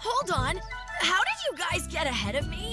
Hold on. How did you guys get ahead of me?